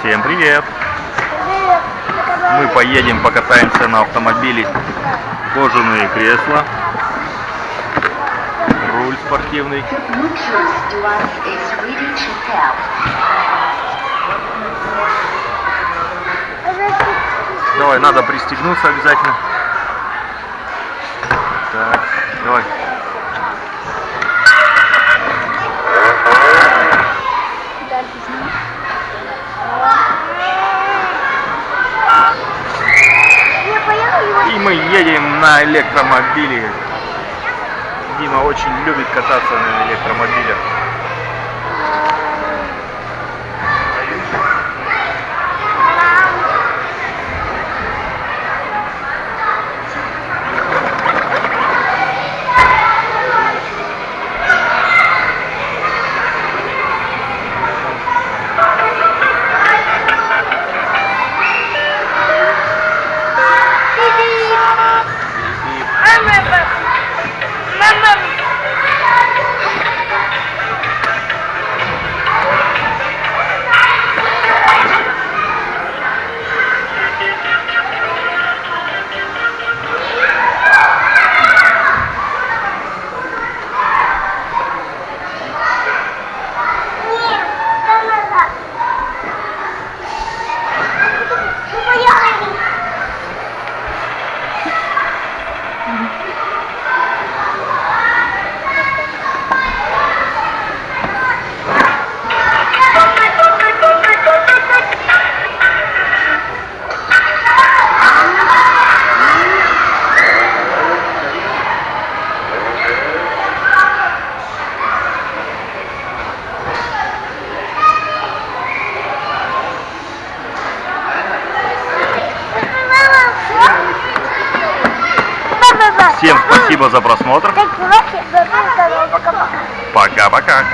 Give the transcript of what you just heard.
Всем привет! Мы поедем, покатаемся на автомобиле. Кожаные кресла. Руль спортивный. Давай, надо пристегнуться обязательно. Так, давай. Мы едем на электромобиле. Дима очень любит кататься на электромобилях. Всем спасибо за просмотр. Пока-пока.